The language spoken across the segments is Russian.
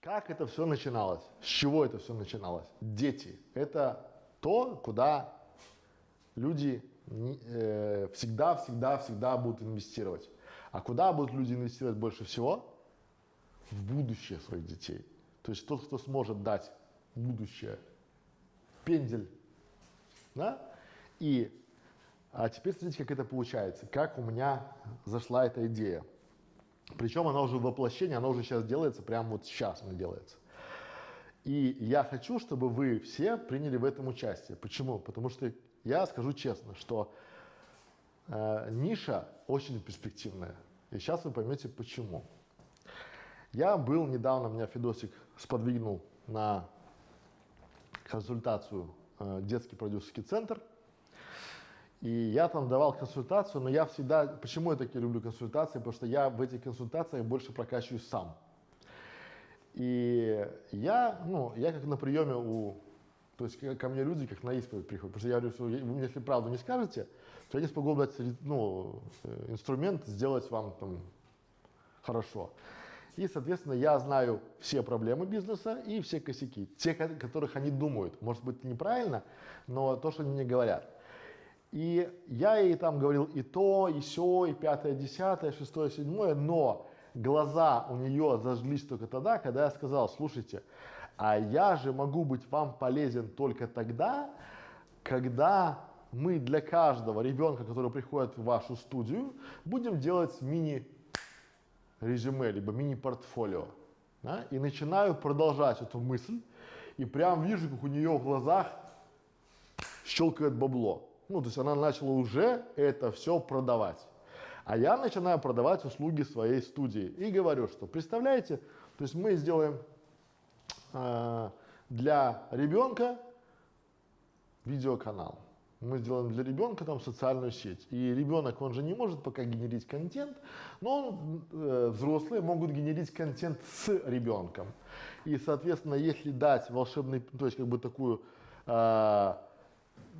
Как это все начиналось? С чего это все начиналось? Дети. Это то, куда люди э, всегда, всегда, всегда будут инвестировать. А куда будут люди инвестировать больше всего? В будущее своих детей. То есть тот, кто сможет дать будущее, пендель, да? И, а теперь смотрите, как это получается, как у меня зашла эта идея. Причем она уже в воплощении, она уже сейчас делается, прямо вот сейчас она делается. И я хочу, чтобы вы все приняли в этом участие. Почему? Потому что я скажу честно, что э, ниша очень перспективная. И сейчас вы поймете почему. Я был недавно, меня Федосик сподвигнул на консультацию э, детский продюсерский центр. И я там давал консультацию, но я всегда, почему я такие люблю консультации, потому что я в этих консультациях больше прокачиваюсь сам. И я, ну, я как на приеме у, то есть ко мне люди как на исповедь приходят, потому что я говорю, что вы если правду не скажете, то я не смогу дать, ну, э, инструмент сделать вам там хорошо. И, соответственно, я знаю все проблемы бизнеса и все косяки, те, которых они думают. Может быть, неправильно, но то, что они мне говорят. И я ей там говорил и то, и все, и пятое, десятое, шестое, седьмое, но глаза у нее зажглись только тогда, когда я сказал, слушайте, а я же могу быть вам полезен только тогда, когда мы для каждого ребенка, который приходит в вашу студию, будем делать мини-резюме, либо мини-портфолио. Да? И начинаю продолжать эту мысль, и прям вижу, как у нее в глазах щелкает бабло. Ну, то есть она начала уже это все продавать. А я начинаю продавать услуги своей студии и говорю, что представляете, то есть мы сделаем э, для ребенка видеоканал. Мы сделаем для ребенка там социальную сеть. И ребенок, он же не может пока генерить контент, но он, э, взрослые могут генерить контент с ребенком. И, соответственно, если дать волшебный, то есть как бы такую э,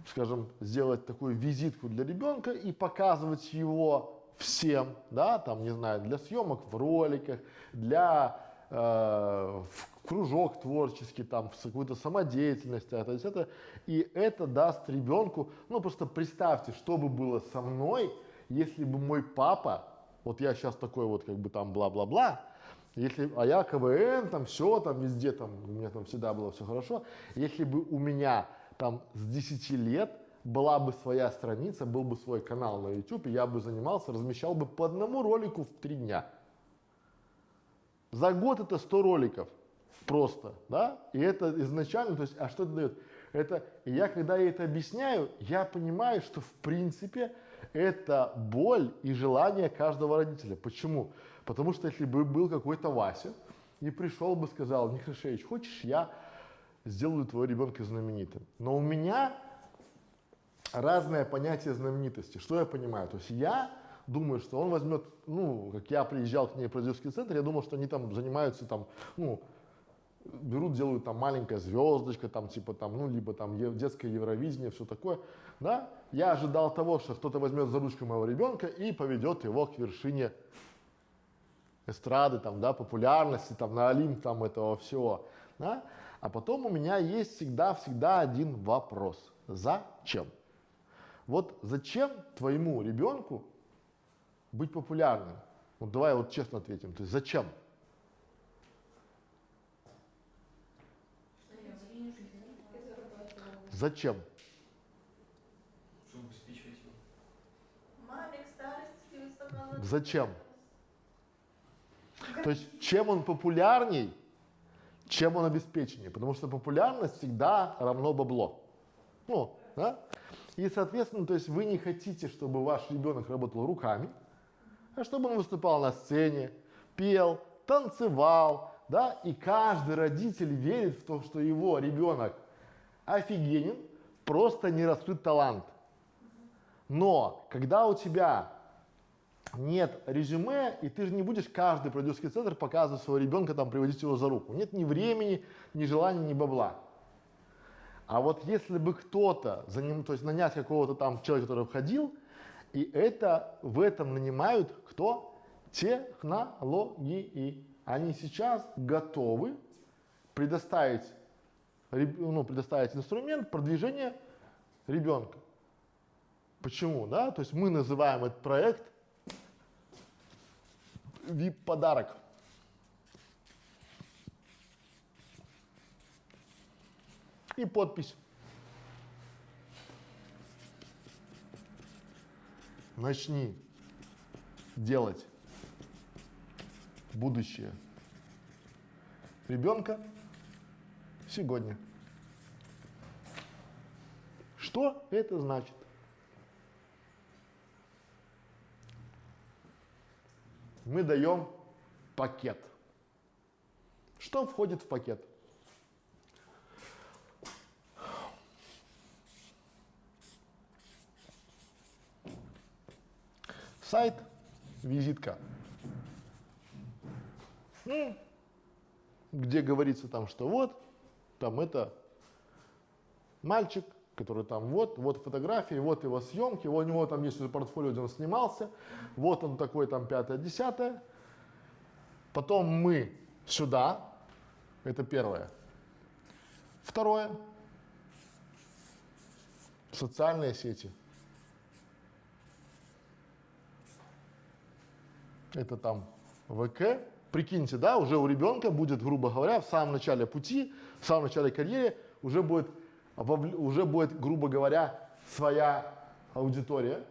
скажем, сделать такую визитку для ребенка и показывать его всем, да, там, не знаю, для съемок в роликах, для э, в кружок творческий, там, в какую-то самодеятельность, а, то это, и это даст ребенку, ну, просто представьте, что бы было со мной, если бы мой папа, вот я сейчас такой вот, как бы там, бла-бла-бла, если, а я КВН, там все, там везде, там, у меня там всегда было все хорошо, если бы у меня там с 10 лет была бы своя страница, был бы свой канал на YouTube, и я бы занимался, размещал бы по одному ролику в три дня. За год это 100 роликов просто, да, и это изначально, то есть, а что это дает? Это, я когда я это объясняю, я понимаю, что в принципе это боль и желание каждого родителя. Почему? Потому что если бы был какой-то Вася и пришел бы сказал, Нехашевич, хочешь я сделаю твоего ребенка знаменитым. Но у меня разное понятие знаменитости. Что я понимаю? То есть я думаю, что он возьмет, ну, как я приезжал к ней в продюсерский центр, я думал, что они там занимаются там, ну, берут, делают там маленькая звездочка, там типа там, ну, либо там детское Евровидение, все такое, да. Я ожидал того, что кто-то возьмет за ручку моего ребенка и поведет его к вершине эстрады, там, да, популярности, там, на Олимп, там, этого всего, да. А потом у меня есть всегда-всегда один вопрос. Зачем? Вот зачем твоему ребенку быть популярным? Вот давай вот честно ответим. То есть зачем? Зачем? Чтобы обеспечивать его. Маме к старости Зачем? То есть чем он популярней, чем он обеспеченнее, потому что популярность всегда равно бабло. Ну, да? И, соответственно, то есть вы не хотите, чтобы ваш ребенок работал руками, а чтобы он выступал на сцене, пел, танцевал, да, и каждый родитель верит в то, что его ребенок офигенен, просто не раскрыт талант. Но когда у тебя нет резюме, и ты же не будешь каждый продюсерский центр показывать своего ребенка, там, приводить его за руку. Нет ни времени, ни желания, ни бабла. А вот если бы кто-то, за ним, то есть нанять какого-то там человека, который входил, и это, в этом нанимают кто? Технологии. Они сейчас готовы предоставить, ну, предоставить инструмент продвижения ребенка. Почему, да? То есть мы называем этот проект VIP-подарок. И подпись. Начни делать будущее ребенка сегодня. Что это значит? Мы даем пакет. Что входит в пакет? Сайт, визитка. Где говорится там, что вот, там это мальчик, который там вот, вот фотографии, вот его съемки, у него там есть портфолио, где он снимался, вот он такой там пятое, десятое. Потом мы сюда, это первое. Второе, социальные сети. Это там ВК. Прикиньте, да, уже у ребенка будет, грубо говоря, в самом начале пути, в самом начале карьеры уже будет, уже будет, грубо говоря, своя аудитория.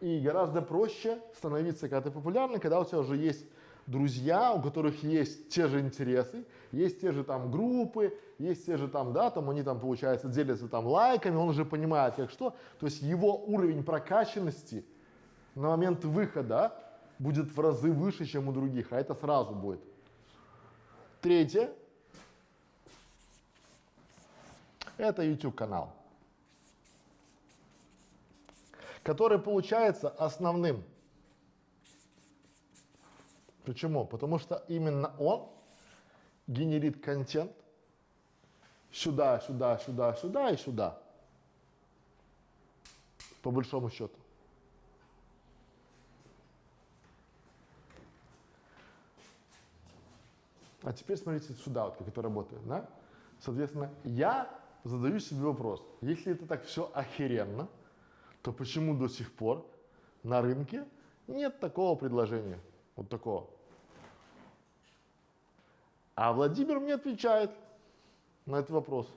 И гораздо проще становиться, когда ты популярный, когда у тебя уже есть друзья, у которых есть те же интересы, есть те же там группы, есть те же там, да, там они там, получается, делятся там лайками, он уже понимает, как что. То есть его уровень прокачанности на момент выхода будет в разы выше, чем у других, а это сразу будет. Третье. Это YouTube канал, который получается основным. Почему? Потому что именно он генерит контент сюда, сюда, сюда, сюда и сюда. По большому счету. А теперь смотрите сюда, вот как это работает, да? Соответственно, я задаю себе вопрос, если это так все охеренно, то почему до сих пор на рынке нет такого предложения, вот такого? А Владимир мне отвечает на этот вопрос.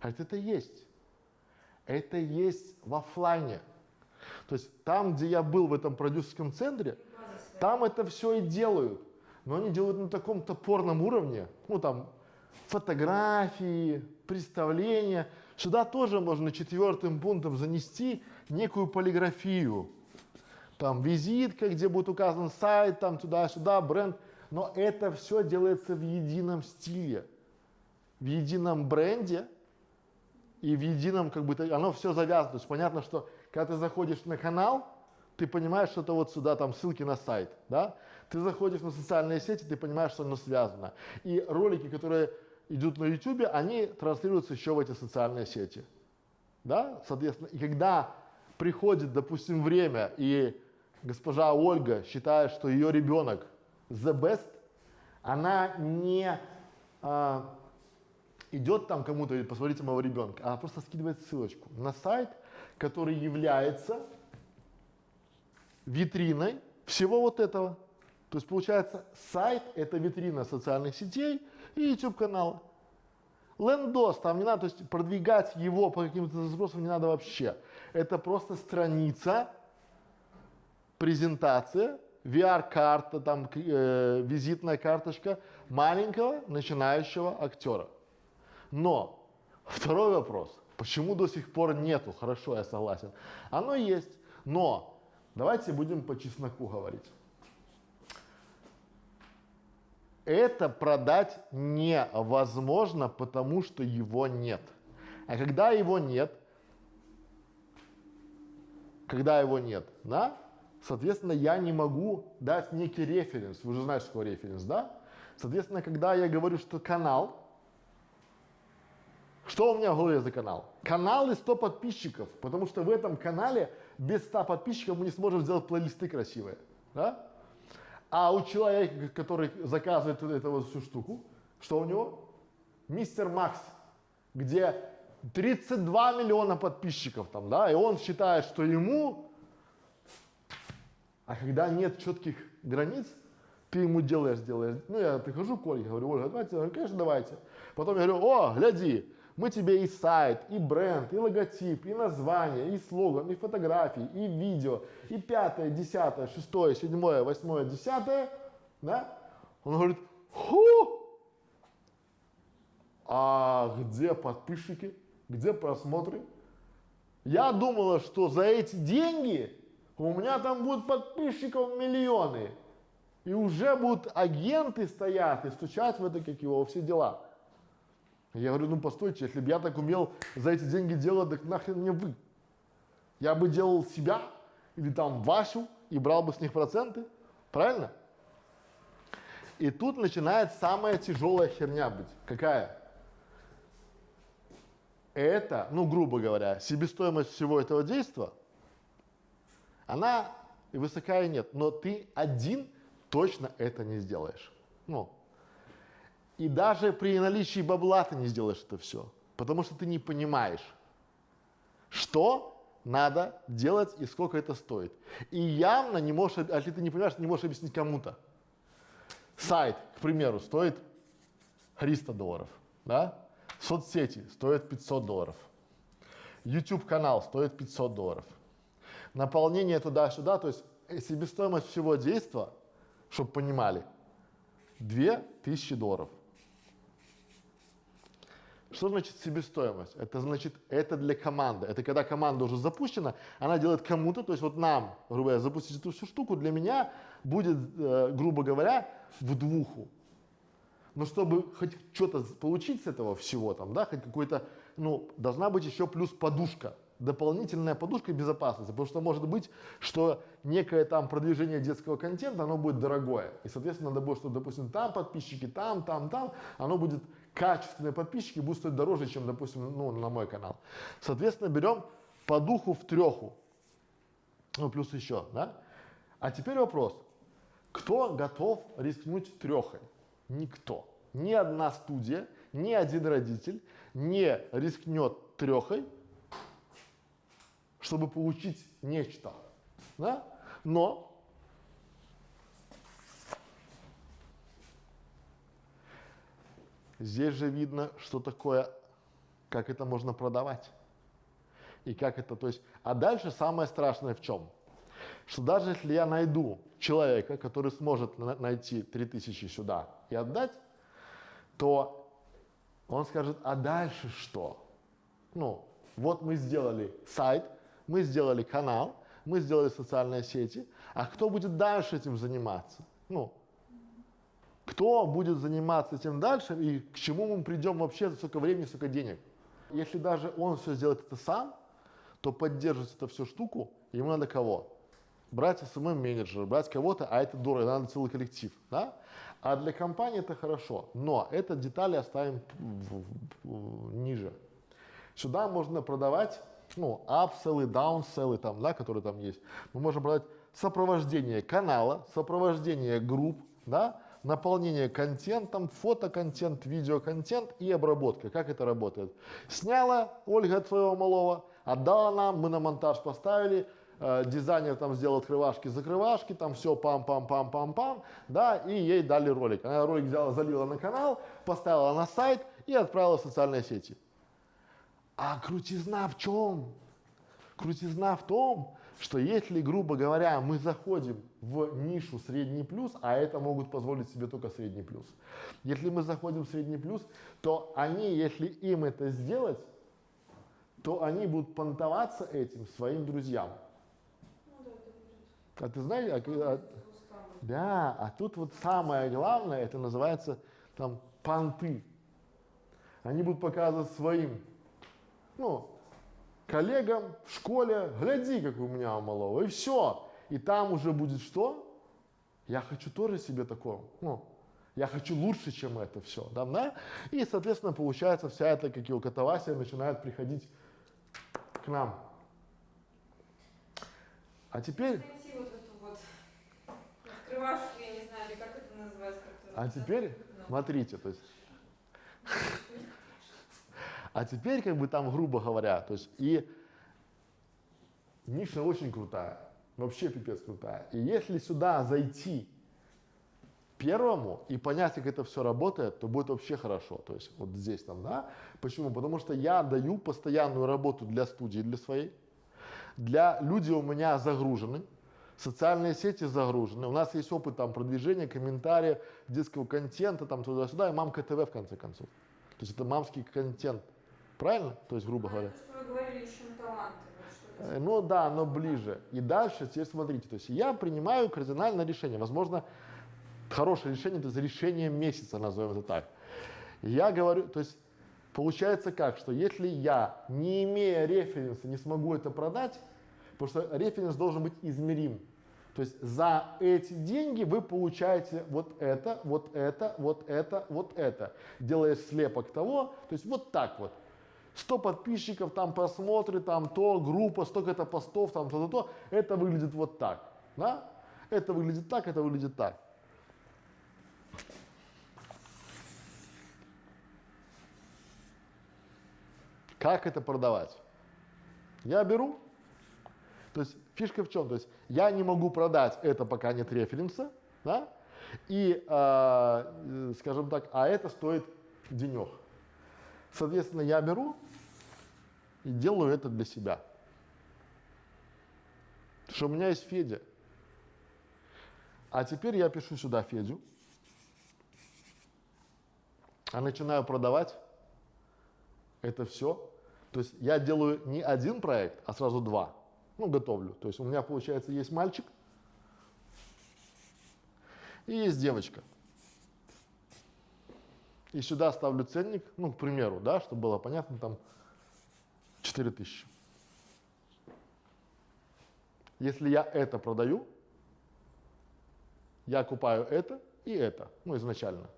Говорит, это есть. Это есть в оффлайне. То есть там, где я был в этом продюсерском центре, там это все и делают. Но они делают на таком топорном уровне, ну там фотографии, представления. Сюда тоже можно четвертым пунктом занести некую полиграфию. Там визитка, где будет указан сайт, там туда-сюда, бренд. Но это все делается в едином стиле, в едином бренде и в едином, как бы, оно все завязано. То есть понятно, что когда ты заходишь на канал, ты понимаешь, что это вот сюда там ссылки на сайт, да? Ты заходишь на социальные сети, ты понимаешь, что оно связано. И ролики, которые идут на YouTube, они транслируются еще в эти социальные сети, да? Соответственно, и когда приходит, допустим, время, и госпожа Ольга считает, что ее ребенок the best, она не а, идет там кому-то и посмотрите моего ребенка, она просто скидывает ссылочку на сайт, который является витриной всего вот этого. То есть получается сайт это витрина социальных сетей и YouTube канала. Лендос, там не надо, то есть продвигать его по каким-то запросам не надо вообще. Это просто страница, презентация, VR-карта, там э, визитная карточка маленького начинающего актера. Но второй вопрос, почему до сих пор нету? Хорошо, я согласен. Оно есть, но давайте будем по чесноку говорить. Это продать невозможно, потому что его нет. А когда его нет, когда его нет, да, соответственно, я не могу дать некий референс. Вы же знаете, что такое референс, да? Соответственно, когда я говорю, что канал, что у меня в голове за канал? Канал и 100 подписчиков, потому что в этом канале без 100 подписчиков мы не сможем сделать плейлисты красивые, да? А у человека, который заказывает эту вот всю штуку, что у него? Мистер Макс, где 32 миллиона подписчиков там, да, и он считает, что ему, а когда нет четких границ, ты ему делаешь, делаешь. Ну, я прихожу к Ольге, говорю, Ольга, давайте, она говорит, конечно, давайте. Потом я говорю, о, гляди, мы тебе и сайт, и бренд, и логотип, и название, и слоган, и фотографии, и видео, и пятое, десятое, шестое, седьмое, восьмое, десятое, да? Он говорит, ху, а где подписчики, где просмотры? Я думала, что за эти деньги у меня там будут подписчиков миллионы. И уже будут агенты стоять и стучать в это, как его, все дела. Я говорю, ну постойте, если бы я так умел за эти деньги делать, так нахрен мне вы? Я бы делал себя или там Васю и брал бы с них проценты, правильно? И тут начинает самая тяжелая херня быть. Какая? Это, ну грубо говоря, себестоимость всего этого действия, она и высокая нет, но ты один точно это не сделаешь. Ну, и даже при наличии бабла ты не сделаешь это все, потому что ты не понимаешь, что надо делать и сколько это стоит. И явно не можешь, а если ты не понимаешь, не можешь объяснить кому-то. Сайт, к примеру, стоит 300 долларов, да? Соцсети стоят 500 долларов. YouTube канал стоит 500 долларов. Наполнение туда-сюда, то есть себестоимость всего действия, чтобы понимали, 2000 долларов. Что значит себестоимость? Это значит, это для команды. Это когда команда уже запущена, она делает кому-то, то есть вот нам, грубо говоря, запустить эту всю штуку, для меня будет, э, грубо говоря, в двуху. Но чтобы хоть что-то получить с этого всего, там, да, хоть какой-то, ну, должна быть еще плюс подушка, дополнительная подушка безопасности, потому что может быть, что некое там продвижение детского контента, оно будет дорогое, и, соответственно, надо будет, чтобы, допустим, там подписчики, там, там, там, оно будет качественные подписчики будут стоить дороже, чем, допустим, ну, на мой канал. Соответственно, берем по духу в треху. Ну, плюс еще, да? А теперь вопрос. Кто готов рискнуть трехой? Никто. Ни одна студия, ни один родитель не рискнет трехой, чтобы получить нечто. Да? Но Здесь же видно, что такое, как это можно продавать. И как это, то есть, а дальше самое страшное в чем? Что даже если я найду человека, который сможет на найти 3000 сюда и отдать, то он скажет, а дальше что? Ну, вот мы сделали сайт, мы сделали канал, мы сделали социальные сети, а кто будет дальше этим заниматься? Ну, кто будет заниматься этим дальше и к чему мы придем вообще за столько времени, столько денег. Если даже он все сделает это сам, то поддерживать эту всю штуку ему надо кого? Брать SMM менеджера, брать кого-то, а это дорого, надо целый коллектив, да? А для компании это хорошо, но это детали оставим ниже. Сюда можно продавать, ну, апселлы, даунселлы там, да, которые там есть. Мы можем продать сопровождение канала, сопровождение групп, да, наполнение контентом, фотоконтент, видеоконтент и обработка. Как это работает? Сняла Ольга от своего малого, отдала нам, мы на монтаж поставили, э, дизайнер там сделал открывашки, закрывашки, там все пам-пам-пам-пам-пам, да, и ей дали ролик. Она ролик взяла, залила на канал, поставила на сайт и отправила в социальные сети. А крутизна в чем? Крутизна в том, что если, грубо говоря, мы заходим в нишу средний плюс, а это могут позволить себе только средний плюс, если мы заходим в средний плюс, то они, если им это сделать, то они будут понтоваться этим своим друзьям. А ты знаешь, а, а, да, а тут вот самое главное, это называется там понты. Они будут показывать своим, ну, коллегам в школе, гляди, как у меня у малого, и все. И там уже будет что? Я хочу тоже себе такое, ну, я хочу лучше, чем это все, да, да? И, соответственно, получается, вся эта, как его катавасия, начинает приходить к нам. А теперь... Найти вот эту вот открывашку, я не знаю, или как это называется. как это А теперь, Ну. смотрите, то есть, А теперь, как бы там, грубо говоря, то есть и ниша очень крутая, вообще пипец крутая. И если сюда зайти первому и понять, как это все работает, то будет вообще хорошо. То есть вот здесь там, да. Почему? Потому что я даю постоянную работу для студии, для своей. Для люди у меня загружены, социальные сети загружены. У нас есть опыт там продвижения, комментариев, детского контента, там туда-сюда, и мамка ТВ в конце концов. То есть это мамский контент. Правильно? То есть, грубо говоря. То, что вы говорили еще. Э, Ну да, но ближе. И дальше, теперь смотрите, то есть я принимаю кардинальное решение. Возможно, хорошее решение, то есть решение месяца, назовем это так. Я говорю, то есть получается как, что если я, не имея референса, не смогу это продать, потому что референс должен быть измерим. То есть за эти деньги вы получаете вот это, вот это, вот это, вот это. Делая слепок того, то есть вот так вот. 100 подписчиков, там просмотры, там то, группа, столько-то постов, там то-то, то. Это выглядит вот так. Да? Это выглядит так, это выглядит так. Как это продавать? Я беру, то есть фишка в чем? То есть я не могу продать это, пока нет референса, да? И, а, э, скажем так, а это стоит денег. Соответственно, я беру и делаю это для себя. Потому что у меня есть Федя. А теперь я пишу сюда Федю, а начинаю продавать это все. То есть я делаю не один проект, а сразу два. Ну, готовлю. То есть у меня, получается, есть мальчик и есть девочка. И сюда ставлю ценник, ну, к примеру, да, чтобы было понятно, там 4000. Если я это продаю, я купаю это и это, ну, изначально.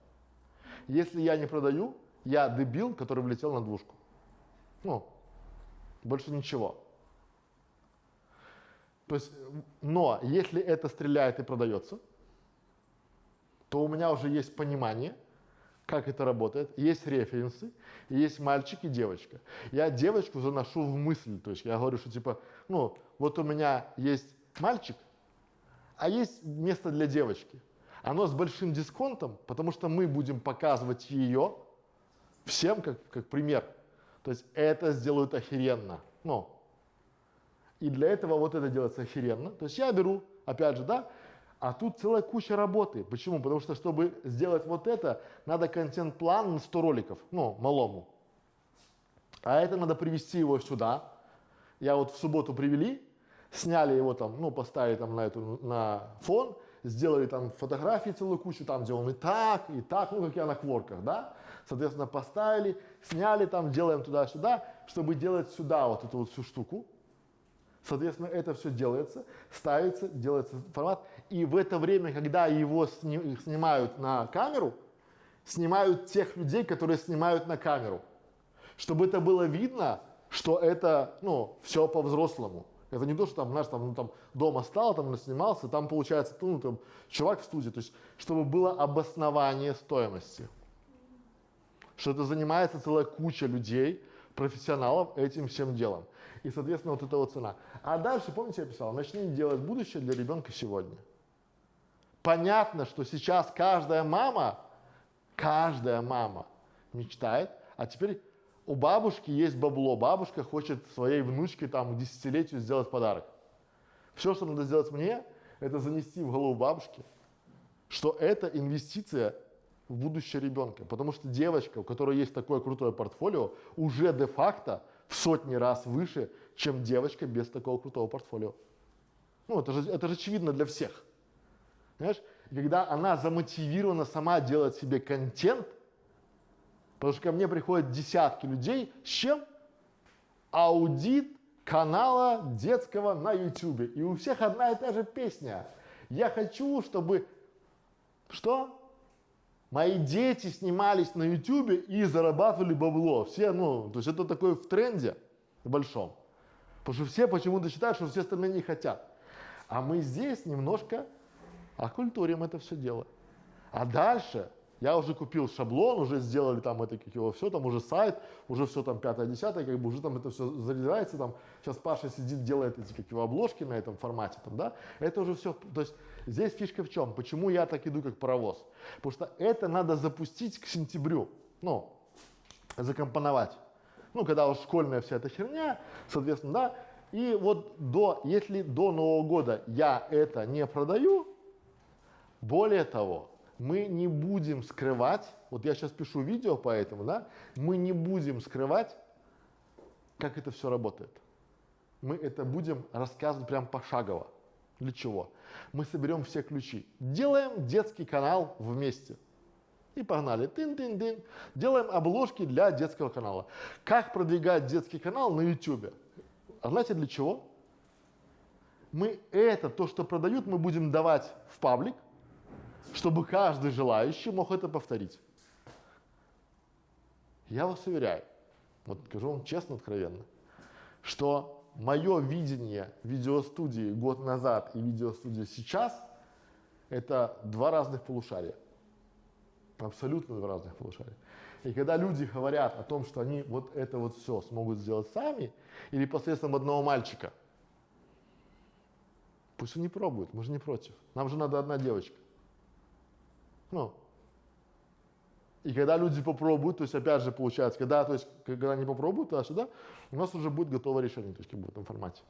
Если я не продаю, я дебил, который влетел на двушку. Ну, больше ничего. То есть, но если это стреляет и продается, то у меня уже есть понимание, как это работает, есть референсы, есть мальчик и девочка. Я девочку заношу в мысль, то есть я говорю, что типа, ну, вот у меня есть мальчик, а есть место для девочки. Оно с большим дисконтом, потому что мы будем показывать ее всем как, как пример. То есть это сделают охеренно. Ну, и для этого вот это делается охеренно. То есть я беру, опять же, да, а тут целая куча работы. Почему? Потому что, чтобы сделать вот это, надо контент-план на 100 роликов, ну, малому. А это надо привести его сюда. Я вот в субботу привели, сняли его там, ну, поставили там на, эту, на фон, сделали там фотографии целую кучу, там, где он и так, и так, ну, как я на кворках, да. Соответственно, поставили, сняли там, делаем туда-сюда, чтобы делать сюда вот эту вот всю штуку. Соответственно, это все делается, ставится, делается формат. И в это время, когда его сни- снимают на камеру, снимают тех людей, которые снимают на камеру. Чтобы это было видно, что это, ну, все по-взрослому. Это не то, что там, знаешь, там, ну, там дома стал, там снимался, там получается, ну, там, чувак в студии. То есть, чтобы было обоснование стоимости. Что это занимается целая куча людей, профессионалов этим всем делом. И, соответственно, вот эта вот цена. А дальше, помните, я писал, начни делать будущее для ребенка сегодня. Понятно, что сейчас каждая мама, каждая мама мечтает, а теперь у бабушки есть бабло, бабушка хочет своей внучке там к десятилетию сделать подарок. Все, что надо сделать мне, это занести в голову бабушки, что это инвестиция в будущее ребенка. Потому что девочка, у которой есть такое крутое портфолио, уже де-факто в сотни раз выше, чем девочка без такого крутого портфолио. Ну, это же, это же очевидно для всех. Понимаешь? И когда она замотивирована сама делать себе контент, потому что ко мне приходят десятки людей, с чем? Аудит канала детского на YouTube. И у всех одна и та же песня. Я хочу, чтобы... Что? Мои дети снимались на YouTube и зарабатывали бабло. Все, ну, то есть это такое в тренде большом. Потому что все почему-то считают, что все остальные не хотят. А мы здесь немножко оккультурим это все дело. А дальше Я уже купил шаблон, уже сделали там это, как его, все, там уже сайт, уже все там пятое, десятое, как бы уже там это все заряжается, там сейчас Паша сидит, делает эти, как его, обложки на этом формате, там, да, это уже все, то есть здесь фишка в чем, почему я так иду, как паровоз, потому что это надо запустить к сентябрю, ну, закомпоновать, ну, когда уж школьная вся эта херня, соответственно, да, и вот до, если до Нового года я это не продаю, более того, мы не будем скрывать, вот я сейчас пишу видео по этому, да, мы не будем скрывать, как это все работает. Мы это будем рассказывать прям пошагово. Для чего? Мы соберем все ключи. Делаем детский канал вместе. И погнали. Тын-тын-тын. Делаем обложки для детского канала. Как продвигать детский канал на YouTube? А знаете для чего? Мы это, то, что продают, мы будем давать в паблик, чтобы каждый желающий мог это повторить. Я вас уверяю, вот скажу вам честно, откровенно, что мое видение видеостудии год назад и видеостудии сейчас – это два разных полушария. Абсолютно два разных полушария. И когда люди говорят о том, что они вот это вот все смогут сделать сами или посредством одного мальчика, пусть они пробуют, мы же не против. Нам же надо одна девочка. Ну, и когда люди попробуют, то есть опять же получается, когда, то есть, когда они попробуют туда-сюда, у нас уже будет готовое решение, то есть в этом формате.